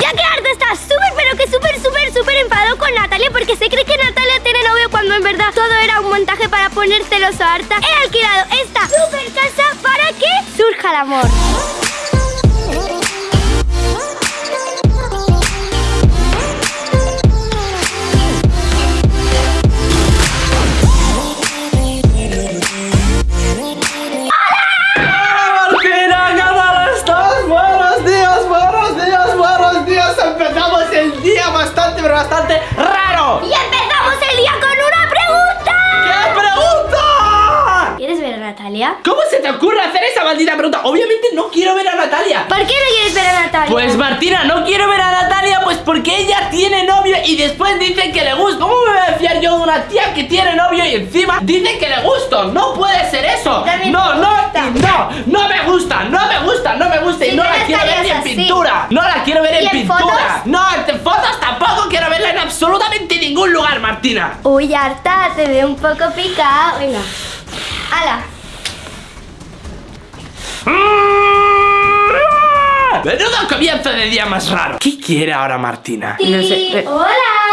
Ya que Arta está súper, pero que súper, súper, súper enfadado con Natalia porque se cree que Natalia tiene novio cuando en verdad todo era un montaje para poner celoso a Arta. He alquilado esta super casa para que surja el amor. Natalia? ¿Cómo se te ocurre hacer esa maldita pregunta? Obviamente no quiero ver a Natalia. ¿Por qué no quieres ver a Natalia? Pues Martina, no quiero ver a Natalia Pues porque ella tiene novio y después dice que le gusta ¿Cómo me voy a fiar yo de una tía que tiene novio y encima dice que le gusto? No puede ser eso No, no, no, no me gusta, no me gusta, no me gusta Y no la quiero ver ni en pintura No la quiero ver ¿Y en pintura? No, en fotos tampoco quiero verla en absolutamente ningún lugar, Martina Uy, Arta, te veo un poco picado. Venga. ¡Hala! Menudo comienzo de día más raro ¿Qué quiere ahora Martina? No sé, eh. ¡Hola!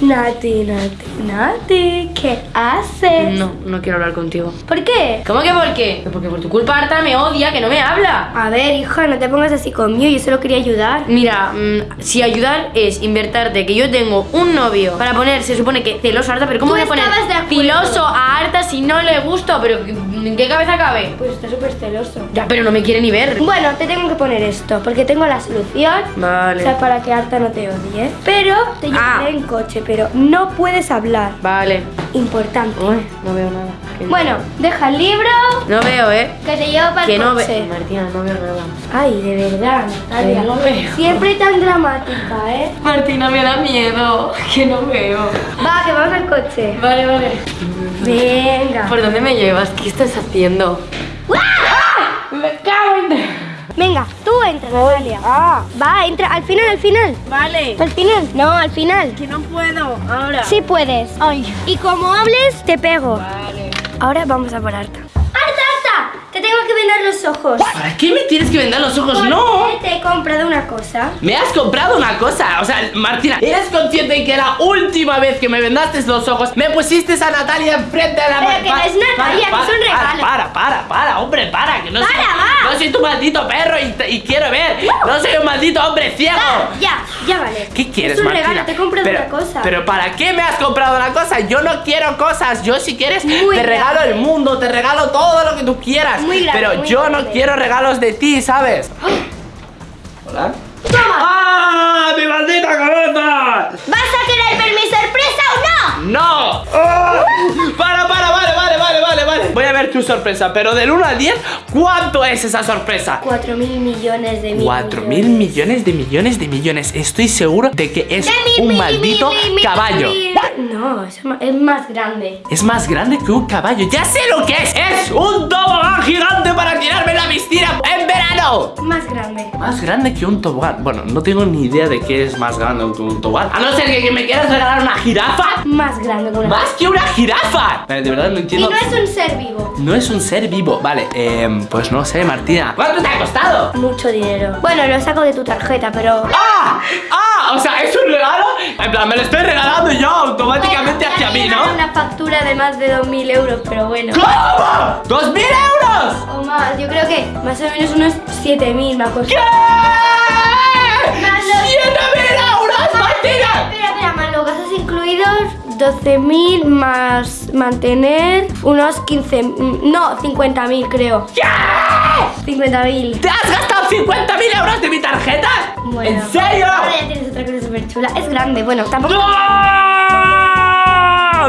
Nati, Nati, Nati, ¿qué haces? No, no quiero hablar contigo. ¿Por qué? ¿Cómo que por qué? Porque por tu culpa Arta me odia, que no me habla. A ver, hija, no te pongas así conmigo, yo solo quería ayudar. Mira, mm, si ayudar es invertarte que yo tengo un novio para poner, se supone que celoso a Arta, pero ¿cómo voy a poner filoso a Arta si no le gusto? Pero ¿en qué cabeza cabe? Pues está súper celoso. Ya, pero no me quiere ni ver. Bueno, te tengo que poner esto, porque tengo la solución. Vale. O sea, para que Arta no te odie. Pero te Ah. llevaré en coche, pero no puedes hablar. Vale. Importante. Uy, no veo nada. Bueno, deja el libro, No veo, ¿eh? que te llevo para Que el no coche. veo. Martina, no veo nada. Ay, de verdad, Natalia. Que no veo. Siempre tan dramática, ¿eh? Martina, me da miedo. Que no veo. Va, que vamos al coche. Vale, vale. Venga. ¿Por dónde me llevas? ¿Qué estás haciendo? Me cago en... Venga, tú entra, Natalia. Ah, va, entra. Al final, al final. Vale. Al final. No, al final. Que no puedo. Ahora. Sí puedes. Ay. Y como hables, te pego. Vale. Ahora vamos a por Arta. Tengo que vendar los ojos. ¿Para qué me tienes que vender los ojos? ¡No! Te he comprado una cosa. Me has comprado una cosa, o sea, Martina, ¿eres consciente de que la última vez que me vendaste los ojos me pusiste a Natalia enfrente de la Pero que no es Natalia, que es un regalo. Para, para, para, hombre, para, que no soy, Para, va. no soy tu maldito perro y, quiero ver, no soy un maldito hombre ciego. Va, ya, ya vale. ¿Qué quieres, Es un Martina? regalo, te he comprado pero, una cosa. Pero ¿para qué me has comprado una cosa? Yo no quiero cosas. Yo si quieres Muy te regalo el mundo, te regalo todo lo que tú quieras. Muy grande, pero muy yo grande. no quiero regalos de ti, ¿sabes? Hola. ¡Toma! ¡Ah! ¡Mi maldita cabeza! ¿Vas a querer ver mi sorpresa no? ¡No! ¡Ah! Para, para, vale, vale, vale, vale, vale. Voy a ver tu sorpresa, pero del 1 al 10, ¿cuánto es esa sorpresa? Cuatro mil millones de mil 4 mil millones de millones de millones. Estoy seguro de que es De un maldito caballo. No, es más grande. Es más grande que un caballo. ¡Ya sé lo que es! ¡Es un tobogán gigante para tirarme en la piscina en verano! Más grande. Más grande que un tobogán. Bueno, no tengo ni idea de qué es más grande que un tobogán. A no ser que, que me quieras regalar una jirafa. Más grande que una. ¡Más que una jirafa! Vale, de verdad no Y entiendo. no es un ser vivo. No es un ser vivo. Vale, eh, pues no sé, Martina. ¿Cuánto te ha costado? Mucho dinero. Bueno, lo saco de tu tarjeta, pero. ¡Ah! ¡Ah! O sea, ¿es un regalo? En plan, me lo estoy regalando yo automáticamente Bueno, hacia mí, ¿no? una factura de más de 2.000 euros, pero bueno. ¿Cómo? ¡Dos mil euros! O más, yo creo que más o menos unos 7.000 me ha costado. ¿Qué? Más los- ¡Siete mil euros, Martina! Espera, espera, más los gastos incluidos, 12.000 más mantener, unos 15, mm, no, 50.000 creo. ¿Qué? 50.000. ¿Te has gastado 50 mil euros de mi tarjeta? Bueno. ¿En serio? Ahora ya tienes otra cosa súper chula. Es grande, bueno, tampoco. ¡No!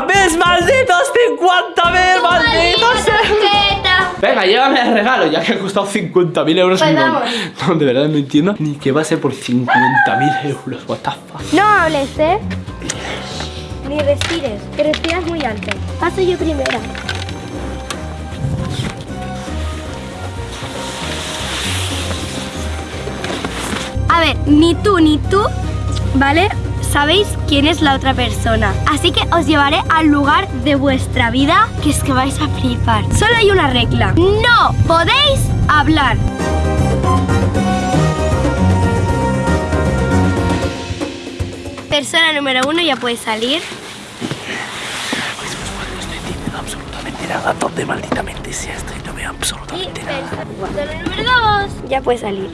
¡Mis malditos 50 mil malditos! tarjeta! Venga, llévame el regalo, ya que ha costado 50 mil euros. Pues no, vamos. no, de verdad no entiendo ni qué va a ser por 50 mil euros. What the fuck. No hables, ¿eh? Ni respires, que respiras muy alto. Paso yo primero. A ver, ni tú ni tú, ¿vale? Sabéis quién es la otra persona. Así que os llevaré al lugar de vuestra vida que es que vais a flipar. Solo hay una regla. No podéis hablar. Persona número uno ya puede salir. Absolutamente nada. ¿Dónde malditamente sea esto? Y no veo Y absolutamente nada. número dos ya puede salir.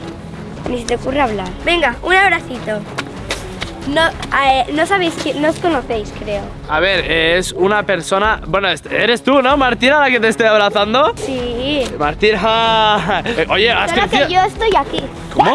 Ni se te ocurre hablar. Venga, un abracito. No, eh, no sabéis quién, no os conocéis, creo. A ver, es una persona. Bueno, es- eres tú, ¿no, Martina, la que te estoy abrazando? Sí. Martina. Eh, Oye, has Solo que crecido. yo estoy aquí. ¿Cómo?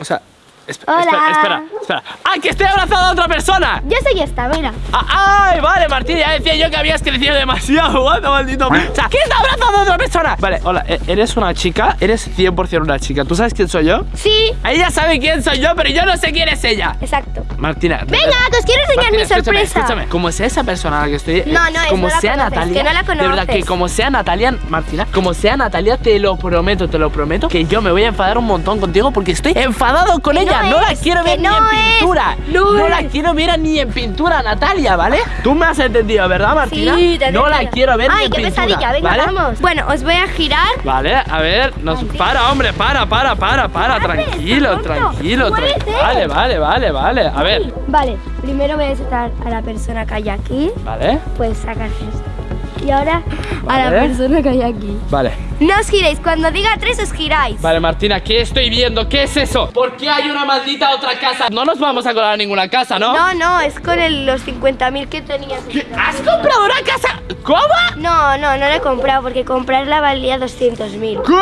O sea, esp- Hola. espera, espera, espera. ¡Ah, que estoy abrazando a otra persona! Yo soy esta, mira. Ah, ¡Ay, vale, Martina! Ya decía yo que habías crecido demasiado, guapo, maldito. O sea, ¿quién está abrazando a otra persona? Vale, hola, e- ¿eres una chica? Eres 100% una chica. ¿Tú sabes quién soy yo? Sí, Ella sabe quién soy yo, pero yo no sé quién es ella. exacto. Martina. Venga, que os quiero enseñar Martina, mi escúchame, sorpresa. Escúchame, como sea esa persona a la que estoy. eh, No, no es, como no la sea conoces, Natalia. que no la De verdad que conoces. como sea Natalia, Martina, como sea Natalia, te lo prometo, te lo prometo, que yo me voy a enfadar un montón contigo porque estoy enfadado con ella. no No, la quiero ver ni no en es, pintura. no la quiero ver ni en pintura, Natalia, ¿vale? Tú me has entendido, ¿verdad, Martina? Sí, te no la quiero ver ni Ay, en qué pintura. pesadilla, venga, ¿vale? vamos. Bueno, os voy a girar. Vale, a ver, nos para, hombre, para, para, para, para, tranquilo, tranquilo, tranquilo. Vale, vale, vale, vale. A ver, Vale, primero voy a sacar a la persona que hay aquí. vale, Puedes sacar esto. Y ahora a la persona que hay aquí. vale. No os giréis, cuando diga tres os giráis. Vale, Martina, ¿qué estoy viendo? ¿Qué es eso? ¿Por qué hay una maldita otra casa? No nos vamos a colar a ninguna casa, ¿no? No, no, es con el- los 50.000 que tenías. ¿Qué? ¿Has comprado una casa? ¿Cómo? No, no, no la he comprado porque comprarla valía 200.000. ¿Qué?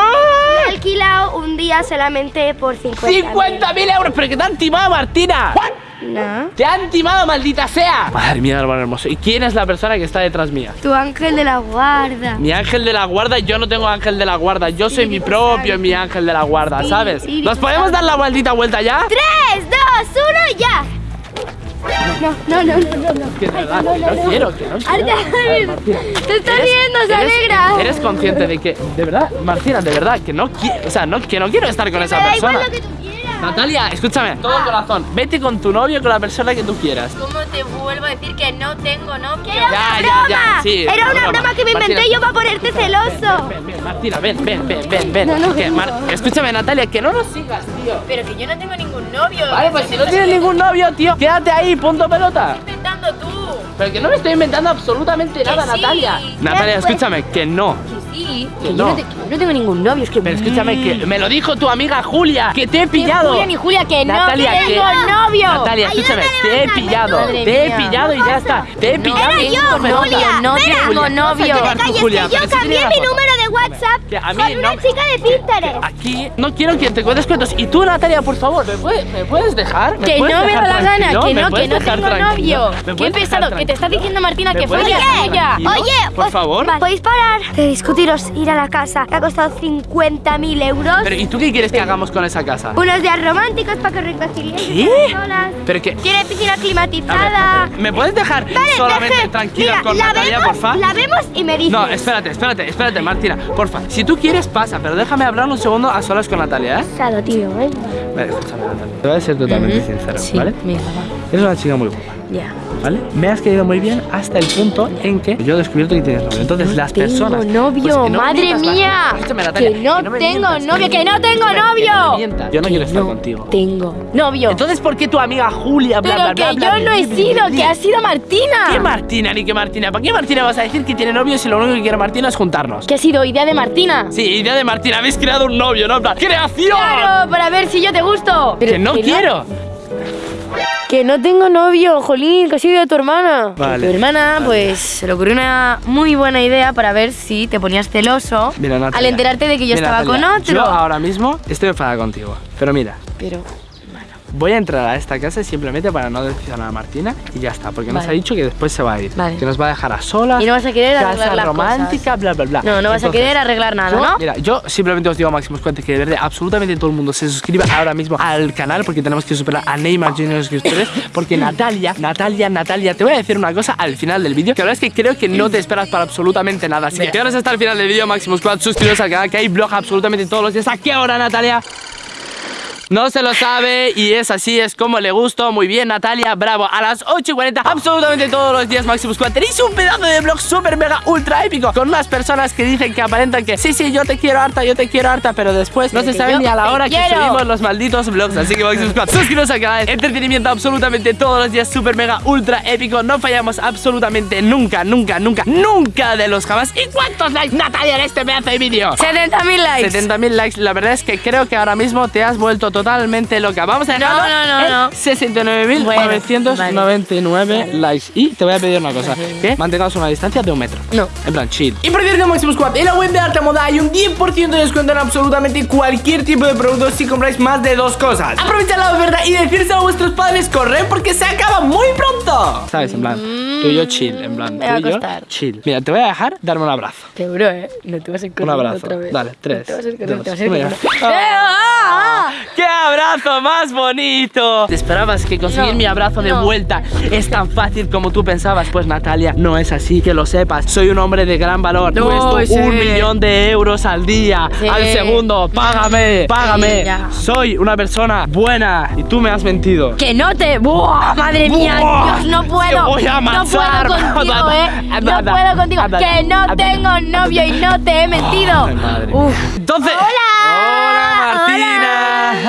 Alquilado un día solamente por 50.000. ¡50.000 euros! ¿Pero qué te han timado, Martina? No. ¡Te han timado, maldita sea! Madre mía, hermano hermoso. ¿Y quién es la persona que está detrás mía? Tu ángel de la guarda. Mi ángel de la guarda, yo no tengo ángel de la guarda. Yo soy mi propio mi ángel de la guarda, ¿sabes? ¿Nos podemos dar la maldita vuelta ya? 3, 2, 1, ya. No, no, no, no, no. no. Que verdad, no quiero, que no quiero. Te estás riendo, se alegra. Eres consciente de que, de verdad, Martina, de verdad, que no quiero, o sea, no, que no quiero estar con esa persona. Natalia, escúchame, todo corazón, vete con tu novio, con la persona que tú quieras. ¿Cómo te vuelvo a decir que no tengo novio? Era Ya, una ya, broma. ya, sí, Era una broma. que me inventé yo para ponerte celoso. Ven, ven, Martina, ven, ven, ven, ven, ven. No, no, Que no. Mar- escúchame, Natalia, que no nos sigas, tío. Pero que yo no tengo ningún novio. Vale, pues si no tienes ningún novio, tío, quédate ahí, punto pelota. Estás inventando tú. Pero que no me estoy inventando absolutamente nada, sí. Natalia. Natalia, pues. escúchame, que no. Que sí. Que Que no. yo no, te- que no tengo ningún novio. Es que. Pero escúchame, que me lo dijo tu amiga Julia, que te he pillado. Julia ni Julia, que Natalia, no que- tengo novio. Natalia, escúchame, te he pillado, Madre te he pillado y ya está. Te he pillado. Era yo, Julia. no tengo novio. Julia, yo cambié mi número de WhatsApp Que a mí con una no- chica de Pinterest. Aquí no quiero que te cuentes cuentos. Y tú, Natalia, por favor, ¿me puedes, me puedes dejar? ¿Me Que puedes no me da la gana, que ¿Me no, que no tengo tranquilo? novio. ¿Me Qué pesado, que te está diciendo Martina ¿Me que con ella. Oye, por os- favor. vale, ¿podéis parar de discutiros ir a la casa que ha costado 50.000 euros? Pero, ¿y tú qué quieres que hagamos con esa casa? Unos días románticos para que os reconciliéis ¿Qué? Pero que... Tiene piscina A ver, climatizada. ¿me puedes dejar Vale, solamente tranquila con la Natalia, vemos, porfa? La vemos y me dices. No, espérate, espérate, espérate, Martina, porfa. Si tú quieres, pasa, pero déjame hablar un segundo a solas con Natalia, ¿eh? Pesado, tío, ¿eh? Vale, escúchame, Natalia. Te voy a ser totalmente sincero, Sí, ¿vale? venga, va. Eres una chica muy guapa. Ya. ¿Vale? Me has caído muy bien hasta el punto en que yo he descubierto que tienes novio. Entonces, No las tengo personas. novio, Pues que no madre mía. Natalia. Escúchame, Natalia, Que no tengo mientas, novio, que no tengo novio. que. Yo no quiero estar contigo. Tengo novio. Entonces, ¿por qué tu amiga Julia, bla, Pero bla, bla, que bla, yo no he sido, que ha sido Martina. ¿Qué Martina ni qué Martina? ¿Para qué Martina vas a decir que tiene novio si lo único que quiere Martina es juntarnos? Que ha sido idea de Martina. Sí, idea de Martina, habéis creado un novio, ¿no? ¡Creación! Claro, para ver si yo te gusto. que no quiero. Que no tengo novio, Jolín, que ha sido de tu hermana. Vale, Tu hermana, vale. pues, se le ocurrió una muy buena idea para ver si te ponías celoso Mira, Natalia, al enterarte de que yo mira, estaba Natalia, con otro. Yo ahora mismo estoy enfadada contigo. Pero mira, Pero, voy a entrar a esta casa simplemente para no decepcionar a Martina y ya está. Porque nos ha dicho que después se va a ir. Vale. Que nos va a dejar a solas. Y no vas a querer casa arreglar las romántica, bla, bla, bla. No, no vas a querer arreglar nada, yo- ¿no? Mira, yo simplemente os digo a Máximos Cuentes que de verdad absolutamente todo el mundo se suscriba ahora mismo al canal porque tenemos que superar a Neymar Junior suscriptores porque Natalia, Natalia, Natalia, te voy a decir una cosa al final del vídeo que la verdad es que creo que no te esperas para absolutamente nada. Así que quedaros hasta el final del vídeo, Máximos Squad, suscribiros al canal que hay blog absolutamente todos los días. ¿A qué hora, Natalia? No se lo sabe y es así, es como le gustó. Muy bien, Natalia, bravo. A las 8 y 40, absolutamente todos los días Maximus Squad tenéis un pedazo de blog súper mega ultra épico con unas personas que dicen que aparentan que sí, sí, yo te quiero harta, yo te quiero harta, pero después no se sabe ni a la hora que subimos los malditos vlogs. Así que Maximus Squad, suscribiros al canal. Entretenimiento absolutamente todos los días súper mega ultra épico. No fallamos absolutamente nunca, nunca, nunca, nunca de los jamás. ¿Y cuántos likes, Natalia, en este pedazo de vídeo? 70.000 likes. 70.000 likes, la verdad es que creo que ahora mismo te has vuelto totalmente loca. Vamos a dejarlo No, no, no, en no. 69.999 likes. Y te voy a pedir una cosa, que mantengamos una distancia de un metro. No. En plan, chill. Y por cierto, Maximus Squad, en la web de Alta Moda hay un 10% de descuento en absolutamente cualquier tipo de producto si compráis más de dos cosas. Aprovechad la oferta y decírselo a vuestros padres, corren porque se acaba muy pronto. ¿Sabes? En plan, tú y yo chill, en plan, Me va tú y yo costar. chill. Mira, te voy a dejar darme un abrazo. Seguro, ¿eh? No te vas a ir Un abrazo. otra vez. Dale, tres. No te vas a dos, te vas a ya. corriendo. Ah. ¡Eh, ah, ah! ¡Qué abrazo más bonito! ¿Te esperabas que conseguir No, mi abrazo de no. vuelta es tan fácil como tú pensabas? Pues Natalia, no es así, que lo sepas. Soy un hombre de gran valor. No, Cuesto sí. un millón de euros al día, Sí. al segundo. Págame, págame. Sí. Soy una persona buena y tú me has mentido. Que no te. ¡Buah! Madre mía, Buah, Dios, no te puedo. voy a no matar. puedo contigo, ¿eh? No puedo contigo. Que no tengo novio y no te he mentido. Madre. Uf. Entonces. ¡Hola! ¡Hola, Martina!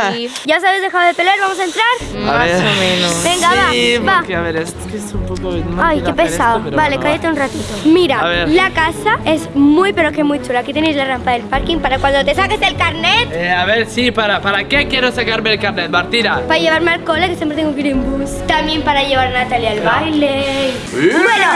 Ay, ¿Ya sabes dejado de pelear? ¿Vamos a entrar? A Más ver. o menos. Venga, Sí, va, va. a ver, es que es un poco. no Ay, qué pesado. esto, vale, bueno, va. cállate un ratito. Mira, la casa es muy pero que muy chula. Aquí tenéis la rampa del parking para cuando te saques el carnet Eh, a ver, sí, para, ¿para qué quiero sacarme el carnet, Martina? para llevarme al cole, que siempre tengo que ir en bus. También para llevar a Natalia al baile. ¡Eh! Bueno,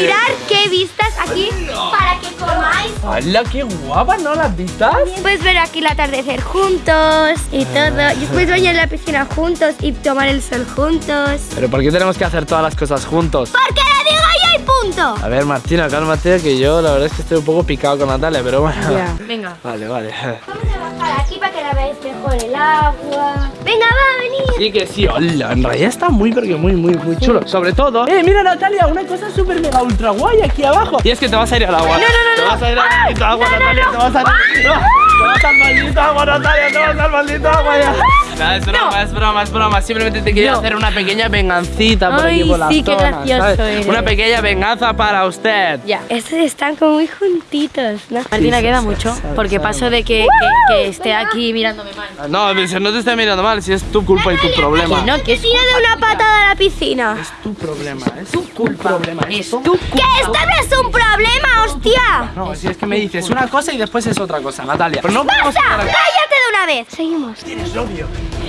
mirad qué vistas aquí para que comáis. ¡Hala, qué guapa! ¿No las vistas? Puedes ver aquí el atardecer juntos y todo. Y puedes bañar en la piscina juntos y tomar el sol juntos. ¿Pero por qué tenemos que hacer todas las cosas juntos? Porque lo digo yo y punto. A ver, Martina, cálmate, que yo la verdad es que estoy un poco picado con Natalia, pero bueno. Ya. Venga. Vale, vale. Vamos a bajar aquí para que la veáis mejor el agua. Venga, va, venid. Sí que sí, hola, en realidad está muy, porque muy, muy, muy chulo. Sobre todo, eh, mira Natalia, una cosa súper mega ultra guay aquí abajo. Y es que te vas a ir al agua. No, no, no, Te no. vas a ir al agua, Natalia, no. te vas a ir. ¡Ah! Agua, Natalia, agua ya. No, es broma, es broma, es broma. Simplemente te quería No. hacer una pequeña vengancita por Ay, aquí por la sí, qué zona, gracioso ¿sabes? eres. Una pequeña venganza para usted. Ya. Estos están como muy juntitos, ¿no? Martina sí, queda sí, mucho sí, porque sabe, paso de que, que, que esté aquí mirándome mal. No, pero si no te estoy mirando mal, si es tu culpa y tu problema. Que no, que es Tira de una patada a la piscina. Es tu problema, es tu problema. Es tu tu ¡Que esto no es un problema, hostia! No, si es que me dices una cosa y después es otra cosa, Natalia. Pero no quedar aquí. ¡Cállate de una vez! Seguimos. ¿Tienes novio?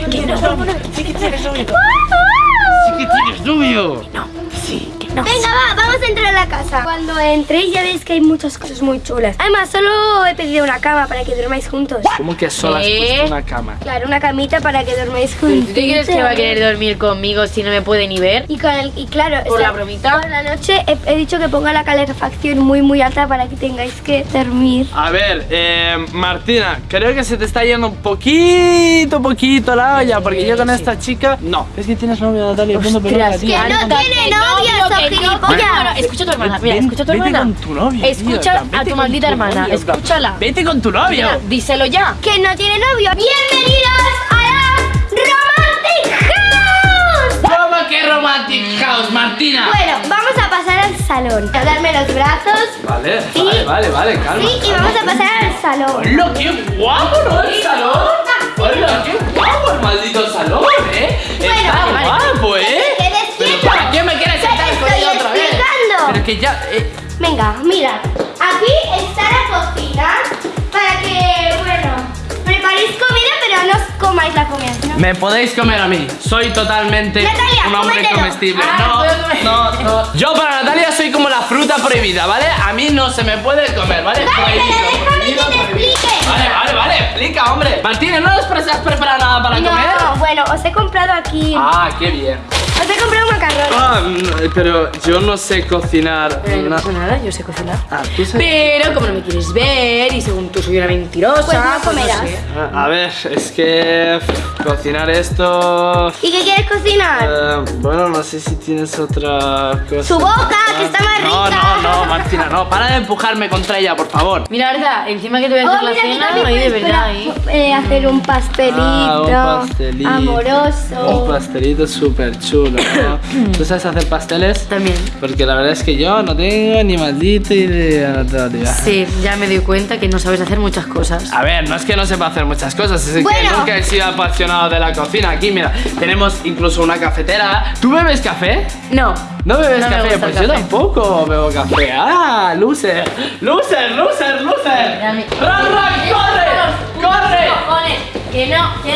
¿Tienes novio? Sí que tienes novio. Sí que tienes novio. Venga, va, vamos a entrar a la casa. Cuando entréis ya veis que hay muchas cosas muy chulas. Además, solo he pedido una cama para que durmáis juntos. ¿Cómo que solo has puesto una cama? Claro, una camita para que dormáis ¿Tú juntos. te crees que va a querer dormir conmigo si no me puede ni ver? Y, con el, y claro, ¿Por la bromita? Por la noche he, he dicho que ponga la calefacción muy muy alta para que tengáis que dormir. A ver, eh, Martina, creo que se te está yendo un poquito, poquito la olla, porque yo con esta chica... No, es que tienes novio, Natalia, pelota. Que no tiene novia. Bueno, escucha a tu hermana, mira, escucha a tu vete hermana. con tu novio, tío, Escucha a vete tu maldita hermana, escúchala. Vete con tu novio. Díselo ya. Que no tiene novio. Bienvenidos a la Romantic House. ¿Cómo que romantic house, Martina? Bueno, vamos a pasar al salón. A darme los brazos. Vale, Sí. vale, vale, vale, calma. Sí, y vamos a pasar al salón. ¡Hola, qué guapo, ¿no? El salón. ¡Hola, qué guapo el maldito salón, eh! Bueno, Está vale, guapo, eh. Que te quedes Pero quieto. ¿para qué me quieres sentar con ella otra vez? Pero que ya, eh, Venga, mira. Aquí está la cocina para que, bueno, preparéis comida, pero no os comáis la comida. ¿no? Me podéis comer a mí. Soy totalmente Natalia, un hombre cómetelo. comestible. Ah, no, comer. no, no. Yo para Natalia soy como la fruta prohibida, ¿vale? A mí no se me puede comer, ¿vale? Vale, pero déjame prohibido, que te prohibido. explique. Vale, vale, vale. Explica, hombre. Martínez, ¿no pre- has preparado nada para comer? No, bueno, os he comprado aquí. Ah, qué bien. Ah, pero yo no sé cocinar. Eh, no pasa nada, yo sé cocinar. Ah, tú sabes. Pero como no me quieres ver y según tú soy una mentirosa, Pues no comerás. sé. Ah, A ver, es que cocinar esto. ¿Y qué quieres cocinar? eh, bueno, no sé si tienes otra cosa. Su boca, que está más No, rica. no, no, Martina, no. Para de empujarme contra ella, por favor. Mira, verdad, encima que te voy a Oh, hacer la mira, cena, ahí de verdad, ¿eh? eh, hacer un pastelito. Ah, un pastelito. Amoroso. Un pastelito súper chulo, ¿no? ¿Tú sabes hacer pasteles? También. Porque la verdad es que yo no tengo ni maldita idea. Sí, ya me doy cuenta que no sabes hacer muchas cosas. A ver, no es que no sepa hacer muchas cosas, es que Bueno. nunca he sido apasionado de la cocina. Aquí, mira, tenemos incluso una cafetera. ¿Tú bebes café? No. ¿No bebes No café? Pues yo tampoco bebo café. ¡Ah! ¡Loser! ¡Loser! ¡Loser! ¡Loser! ¡Ran, ran! ¡Corre! ¡Corre! Que no, que...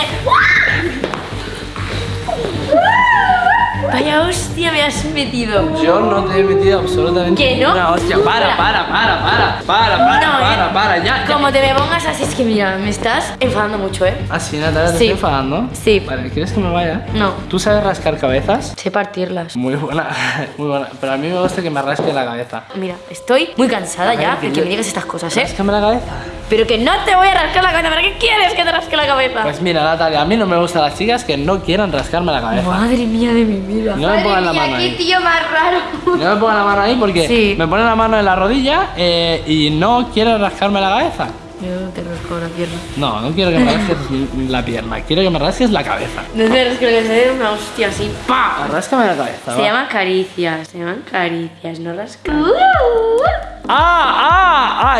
Vaya hostia me has metido. Yo no te he metido absolutamente ¿Que no? ninguna hostia. Para, para, para, para, para, para, No, para, ¿eh? para, ya. ya. Como te me pongas así, es que mira, me estás enfadando mucho, ¿eh? Ah, sí, Natalia, te Sí. estoy enfadando. Sí. Vale, ¿quieres que me vaya? No. ¿Tú sabes rascar cabezas? Sé partirlas. Muy buena, muy buena. Pero a mí me gusta que me rasque la cabeza. Mira, estoy muy cansada ver, ya que de que me digas estas cosas, ¿eh? Ráscame la cabeza. Pero que no te voy a rascar la cabeza. ¿Para qué quieres que te rasque la cabeza? Pues mira, Natalia, a mí no me gustan las chicas que no quieran rascarme la cabeza. Madre mía de mi vida. No me pongan la mano qué ahí. tío más raro. No me pongan la mano ahí porque Sí. me ponen la mano en la rodilla eh, y no quieren rascarme la cabeza. Yo te rasco la pierna. No, no quiero que me rasques la pierna, quiero que me rasques la cabeza. No te rasco la cabeza, es una hostia así. ¡Pa! Ráscame la cabeza. Se va. llaman caricias, se llaman caricias, no rascar. Uh. ¡Ah!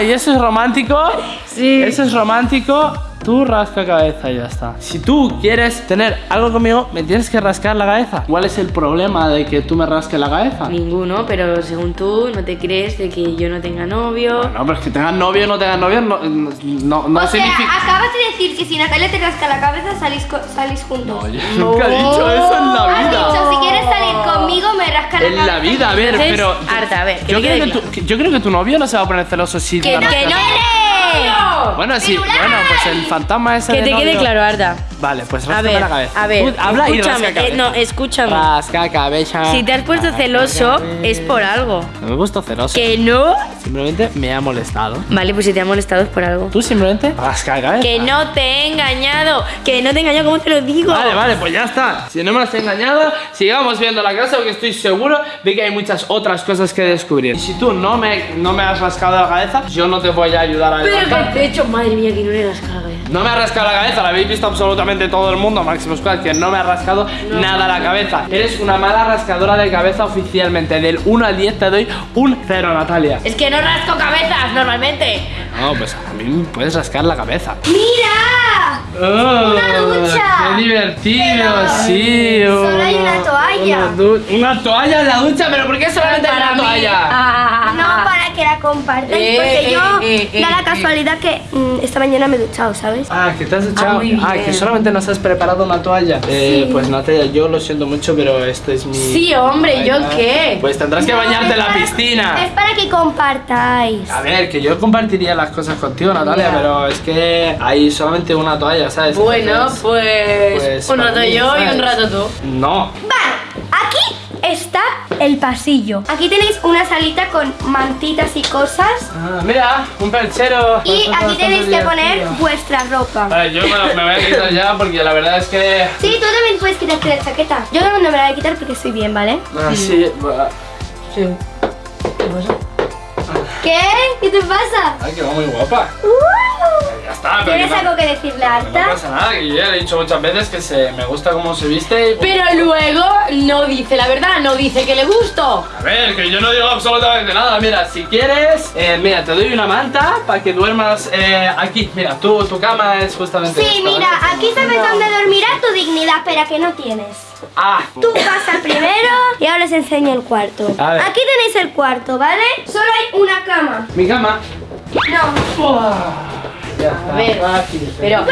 ¿Y eso es romántico? Sí. Eso es romántico. Tú rasca cabeza y ya está. Si tú quieres tener algo conmigo, me tienes que rascar la cabeza. ¿Cuál es el problema de que tú me rasques la cabeza? Ninguno, pero según tú no te crees de que yo no tenga novio. No, pero es que tengas novio o no tengas novio no, no, no o sea, significa... acabas de decir que si Natalia te rasca la cabeza salís, co- salís juntos. No, yo nunca he dicho eso en la Has vida. dicho, si quieres salir conmigo, me rasca la En cabeza. la vida, a ver, pero... harta, a ver, que yo, creo que tu, que- yo creo que tu novio no se va a poner celoso si... ¡Que, te que rascas- no! Bueno, sí, bueno, pues el fantasma ese Que te quede claro, Arda. Vale, pues A ver, la cabeza. a ver, Tú habla y escúchame, rasca eh, cabeza. no, escúchame. Rasca cabeza. Si te has puesto celoso, es por algo. No me he puesto celoso. Que no. Simplemente me ha molestado. Vale, pues si te ha molestado es por algo. Tú simplemente rasca cabeza. Que no te he engañado. Que no te he engañado, ¿cómo te lo digo? Vale, vale, pues ya está. Si no me has engañado, sigamos viendo la casa porque estoy seguro de que hay muchas otras cosas que descubrir. Y si tú no me, no me has rascado la cabeza, yo no te voy a ayudar a Pero que hecho, madre mía, que no le rascado la cabeza. No me ha rascado la cabeza, la habéis visto absolutamente todo el mundo, Máximo Squad, que no me ha rascado nada la cabeza. Eres una mala rascadora de cabeza oficialmente. Del 1 al 10 te doy un 0, Natalia. Es que no rasco cabezas normalmente. No, pues a mí me puedes rascar la cabeza. ¡Mira! ¡Una ducha! ¡Qué divertido! Pero sí, solo hay una toalla. Una, una toalla en la ducha, pero ¿por qué solamente hay una toalla? Ah, la compartáis, Eh, porque eh, yo eh, eh, da la eh. casualidad que mm, esta mañana me he duchado, ¿sabes? Ah, que te has echado. muy Ah, que solamente nos has preparado una toalla. Eh, pues Natalia, yo lo siento mucho, pero esto es mi. Sí, hombre, ¿yo qué? Pues tendrás que No, bañarte en la para- piscina. Es para que compartáis. A ver, que yo compartiría las cosas contigo, Natalia, pero es que hay solamente una toalla, ¿sabes? Bueno, Entonces, pues, pues, un rato mí, yo y un rato tú. No. Vale, aquí está el pasillo. Aquí tenéis una salita con mantitas y cosas. Ah, mira, un perchero. Y aquí tenéis que poner vuestra ropa. Vale, yo me, lo- me voy a quitar ya porque la verdad es que. Sí, tú también puedes quitarte la chaqueta. Yo no me la voy a quitar porque estoy bien, ¿vale? Ah, sí. Sí. ¿Qué pasa? ¿Qué? ¿Qué te pasa? Ay, que va muy guapa. ¡Uh! Ya está, pero. ¿Tienes no- algo que decirle a No Arta? pasa nada, que yo ya le he dicho muchas veces que se, me gusta cómo se viste y... Pero luego no dice la verdad, no dice que le gusto. A ver, que yo no digo absolutamente nada. Mira, si quieres, eh, mira, te doy una manta para que duermas eh, aquí. Mira, tu, tu cama es justamente Sí, esta, mira, aquí sabes dónde dormirá tu dignidad, pero que no tienes. Ah, Tú pasa primero y ahora os enseño el cuarto. A ver. Aquí tenéis el cuarto, ¿vale? Solo hay una cama. mi cama. No. Ya a ver. Pero.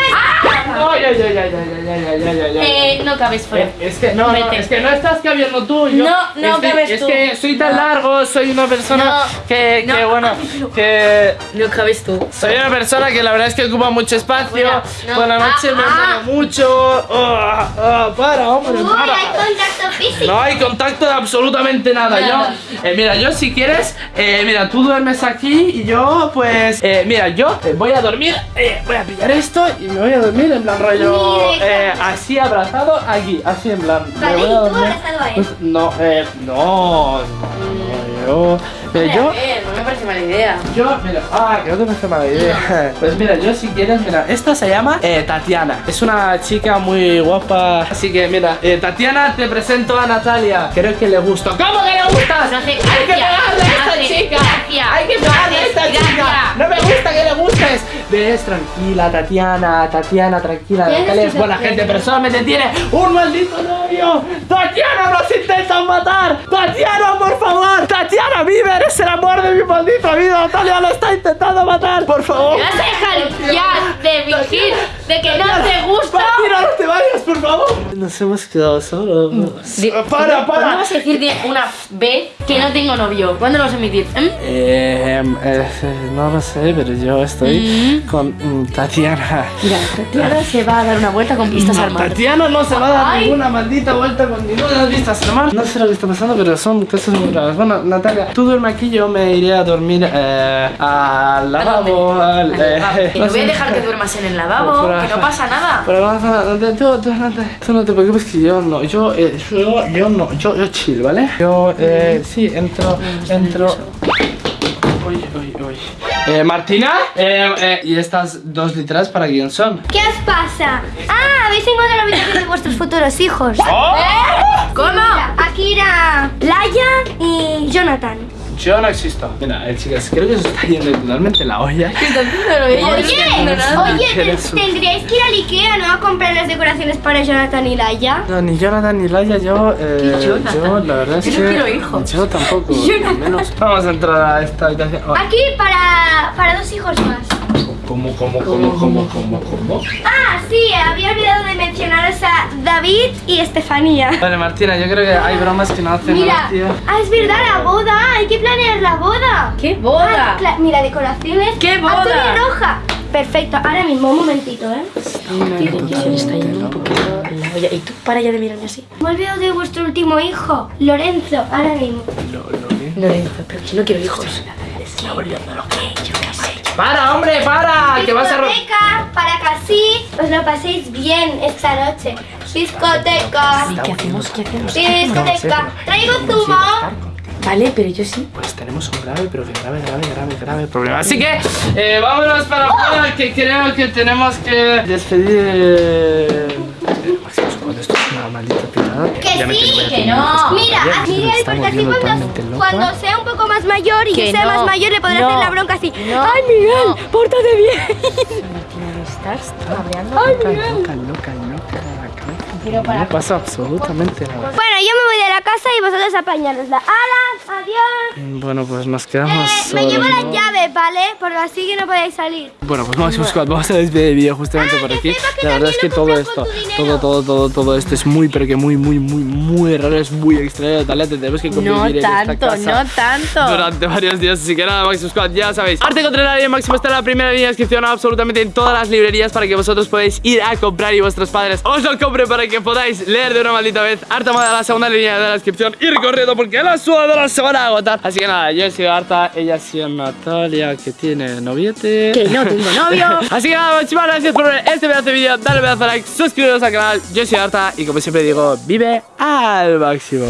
No cabes fuera. Eh, es que no, es que no estás cabiendo tú. No, no cabes tú. Es que soy tan largo, soy una persona que, bueno, que. No cabes tú. Soy una persona que la verdad es que ocupa mucho espacio. Por la noche me muevo ah. mucho. Oh, oh, para, hombre, para. hay contacto físico. No hay contacto de absolutamente nada. Yo, eh, mira, yo si quieres, eh, mira, tú duermes aquí y yo, pues, mira, yo voy a dormir eh, voy a pillar esto y me voy a dormir en plan rollo, eh, así abrazado aquí, así en plan. me ¿y tú abrazado a él? Pues, no, eh, no, no, yo, mira, yo. No me parece mala idea. Yo, mira, ah, que no te parece mala idea. Pues mira, yo si quieres, mira, esta se llama eh, Tatiana. Es una chica muy guapa. Así que mira, eh, Tatiana, te presento a Natalia. Creo que le gusto. ¿Cómo que le gustas? No hace Hay que pegarle a esta chica. Hay que no pegarle a esta chica. No me gusta que le gustes. Ves, tranquila, Tatiana, Tatiana, tranquila. ¿Qué Natalia es buena gente, pero solamente tiene un maldito novio. Tatiana, nos intentan matar. Tatiana, por favor. Tatiana, vive, eres el amor de mi maldita vida. Natalia lo está intentando matar, por favor. ¿Me vas a dejar ya de fingir de que no te gusta? Tatiana, no te vayas, por favor. Nos hemos quedado solos. Di- Para, ¿Cuándo para. vas a decir de una vez que no tengo novio? ¿Cuándo lo vas a emitir? ¿Mm? Eh, eh, no lo sé, pero yo estoy con mm, Tatiana. Mira, Tatiana se va a dar una vuelta con vistas No, al mar. Tatiana no se va a dar Ay. ninguna maldita vuelta con ninguna vista al mar. No sé lo que está pasando, pero son cosas muy raras. Bueno, Natalia, tú duerme aquí, yo me iré a dormir eh, al lavabo. Al eh. Que no no voy a dejar que duermas en el lavabo, Pero- que no pasa nada. Pero vamos a tú, tú, no te, tú no te preocupes que yo no, yo, eh, yo, yo no, yo, yo chill, ¿vale? Yo, eh, sí, entro, entro. Uy, uy, uy. Eh, Martina, eh, eh, ¿y estas dos letras para quién son? ¿Qué os pasa? Ah, habéis encontrado la habitación de vuestros futuros hijos. ¡Oh! ¿Cómo? Akira, Laia y Jonathan. Yo no existo. Mira, eh, chicas, creo que se está yendo totalmente la olla. Oye, oye, tendríais que ir al Ikea, ¿no? A comprar las decoraciones para Jonathan y Laia. No, ni Jonathan ni Laia, yo, eh, yo la verdad es Yo no que quiero hijos. yo tampoco, menos. Vamos a entrar a esta habitación. Oh, Aquí para, para dos hijos más. ¿Cómo, cómo, cómo, cómo, cómo, cómo? Ah, sí, había olvidado de mencionaros a David y Estefanía. Vale, Martina, yo creo que hay bromas que no hacen Mira, gracia. ah, es verdad, la boda, hay que planear la boda. ¿Qué Ah, boda? cla- mira, decoraciones. ¿Qué boda? Azul y roja. Perfecto, ahora mismo, un momentito, ¿eh? Se está yendo un poquito la olla. ¿Y tú para ya de mirarme así? Me he olvidado de vuestro último hijo, Lorenzo, ahora mismo. Lo, lo que- Lorenzo, pero si no quiero hijos. ¡Para, hombre, para! ¡Que vas a Discoteca, para que así os lo paséis bien esta noche. Discoteca. ¿Qué hacemos? ¿Qué hacemos? Discoteca. Traigo zumo. Vale, pero yo sí. Pues tenemos un grave, pero que grave, grave, grave, grave problema. Así que, eh, vámonos para afuera, que creo que tenemos que despedir. eh, Máximo, cuando esto es una maldita Que ya sí, que no. Mira, Miguel, porque así cuando, cuando sea un poco más mayor y Que sea no, más mayor le podrá no, hacer la bronca así. no, ¡Ay, Miguel! ¡Pórtate bien! Loca, loca, loca, loca. Pero para- No pasa absolutamente nada. Bueno, yo me voy de la casa y vosotros apañarosla. ¡Hala! ¡Adiós! Bueno, pues nos quedamos Eh, me llevo las ¿no? llaves, ¿vale? Porque así que no podéis salir. Bueno, pues Squad, vamos a despedir el vídeo justamente Ah, por aquí. La verdad es que todo esto, todo, todo, todo, todo esto es muy, pero que muy, muy, muy, muy raro, es muy extraño. Tal tenemos que convivir No en esta tanto, casa no tanto. Durante varios días, así que nada, Máximo Squad, ya sabéis. Arte contra el área Máximo está en la primera línea de descripción absolutamente en todas las librerías para que vosotros podáis ir a comprar y vuestros padres os lo compren para que podáis leer de una maldita vez. Arta Moda, la segunda línea de la descripción, ir corriendo porque las sudadoras se van a agotar. Así que nada, yo he sido Arta, ella ha sido Natalia, que tiene noviete. Que no tengo novio. Así que nada, muchísimas gracias por ver este pedazo de vídeo. Dale pedazo de like, suscribiros al canal. Yo soy Arta y como siempre digo, vive al máximo.